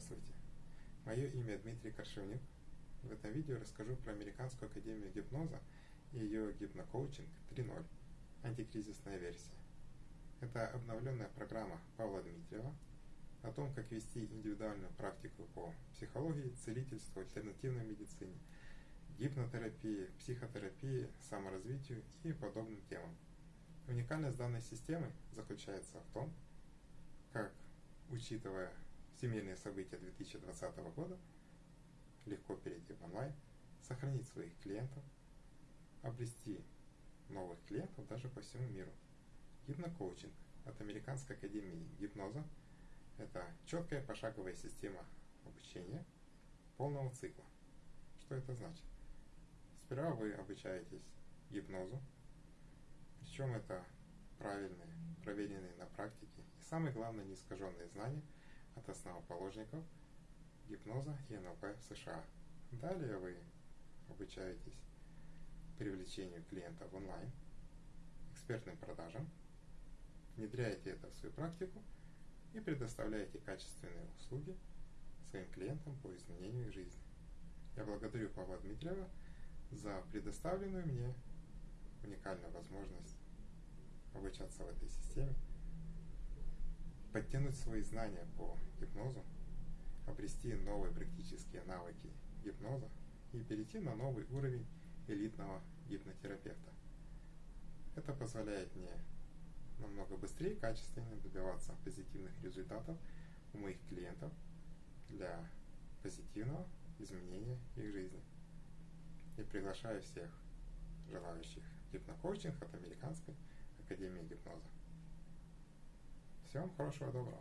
Здравствуйте! Мое имя Дмитрий Коршевник. В этом видео расскажу про Американскую Академию Гипноза и ее гипнокоучинг 3.0, антикризисная версия. Это обновленная программа Павла Дмитриева о том, как вести индивидуальную практику по психологии, целительству, альтернативной медицине, гипнотерапии, психотерапии, саморазвитию и подобным темам. Уникальность данной системы заключается в том, как, учитывая семейные события 2020 года, легко перейти в онлайн, сохранить своих клиентов, обрести новых клиентов даже по всему миру. Гипнокоучинг от Американской академии гипноза – это четкая пошаговая система обучения полного цикла. Что это значит? Сперва вы обучаетесь гипнозу, причем это правильные, проверенные на практике и самое главное неискаженные знания – от основоположников гипноза и НЛП в США. Далее вы обучаетесь привлечению клиента в онлайн, экспертным продажам, внедряете это в свою практику и предоставляете качественные услуги своим клиентам по изменению их жизни. Я благодарю Павла Дмитриева за предоставленную мне уникальную возможность обучаться в этой системе подтянуть свои знания по гипнозу, обрести новые практические навыки гипноза и перейти на новый уровень элитного гипнотерапевта. Это позволяет мне намного быстрее и качественнее добиваться позитивных результатов у моих клиентов для позитивного изменения их жизни. И приглашаю всех желающих гипнокоучинг от Американской Академии Гипноза. Всем хорошего доброго.